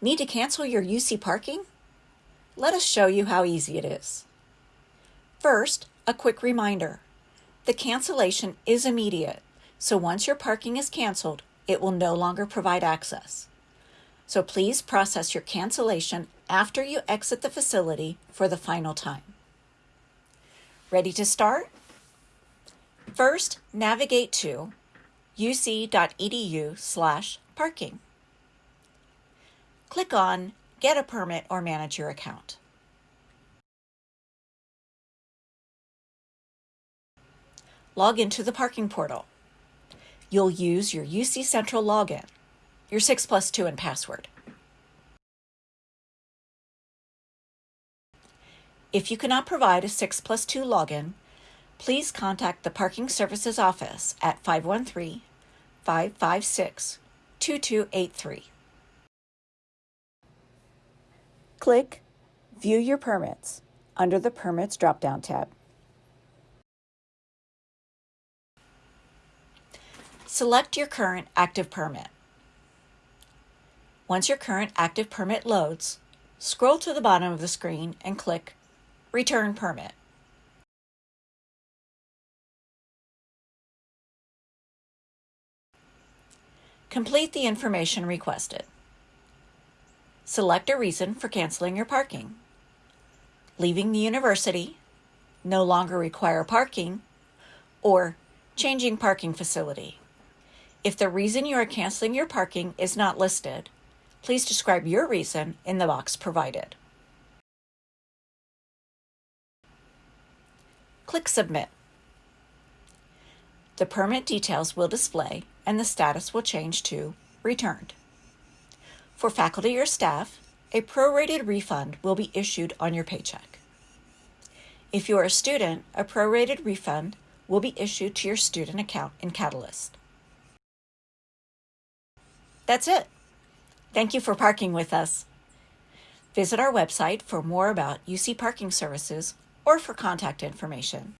Need to cancel your UC parking? Let us show you how easy it is. First, a quick reminder. The cancellation is immediate, so once your parking is canceled, it will no longer provide access. So please process your cancellation after you exit the facility for the final time. Ready to start? First, navigate to uc.edu slash parking. Click on Get a Permit or Manage Your Account. Log into the parking portal. You'll use your UC Central login, your 6 plus 2 and password. If you cannot provide a 6 plus 2 login, please contact the Parking Services Office at 513 556 2283. Click View Your Permits under the Permits drop-down tab. Select your current active permit. Once your current active permit loads, scroll to the bottom of the screen and click Return Permit. Complete the information requested. Select a reason for canceling your parking. Leaving the university, no longer require parking, or changing parking facility. If the reason you are canceling your parking is not listed, please describe your reason in the box provided. Click Submit. The permit details will display and the status will change to Returned. For faculty or staff, a prorated refund will be issued on your paycheck. If you are a student, a prorated refund will be issued to your student account in Catalyst. That's it. Thank you for parking with us. Visit our website for more about UC parking services or for contact information.